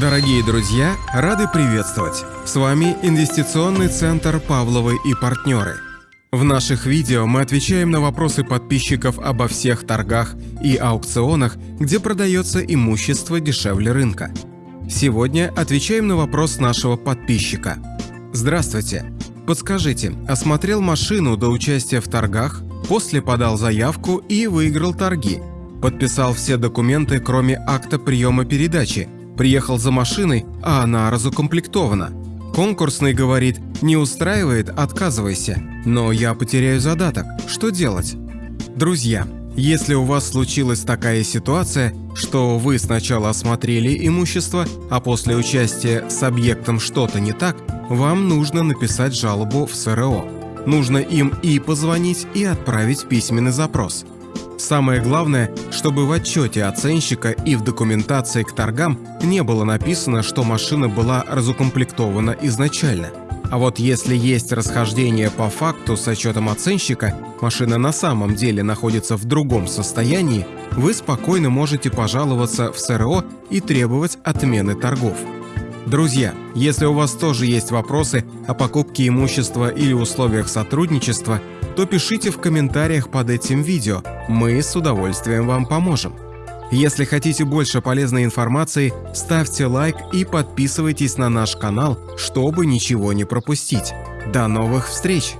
Дорогие друзья, рады приветствовать! С вами Инвестиционный центр «Павловы и партнеры». В наших видео мы отвечаем на вопросы подписчиков обо всех торгах и аукционах, где продается имущество дешевле рынка. Сегодня отвечаем на вопрос нашего подписчика. Здравствуйте! Подскажите, осмотрел машину до участия в торгах, после подал заявку и выиграл торги. Подписал все документы, кроме акта приема передачи, Приехал за машиной, а она разукомплектована. Конкурсный говорит, не устраивает, отказывайся. Но я потеряю задаток. Что делать? Друзья, если у вас случилась такая ситуация, что вы сначала осмотрели имущество, а после участия с объектом что-то не так, вам нужно написать жалобу в СРО. Нужно им и позвонить, и отправить письменный запрос. Самое главное, чтобы в отчете оценщика и в документации к торгам не было написано, что машина была разукомплектована изначально. А вот если есть расхождение по факту с отчетом оценщика, машина на самом деле находится в другом состоянии, вы спокойно можете пожаловаться в СРО и требовать отмены торгов. Друзья, если у вас тоже есть вопросы о покупке имущества или условиях сотрудничества, то пишите в комментариях под этим видео, мы с удовольствием вам поможем. Если хотите больше полезной информации, ставьте лайк и подписывайтесь на наш канал, чтобы ничего не пропустить. До новых встреч!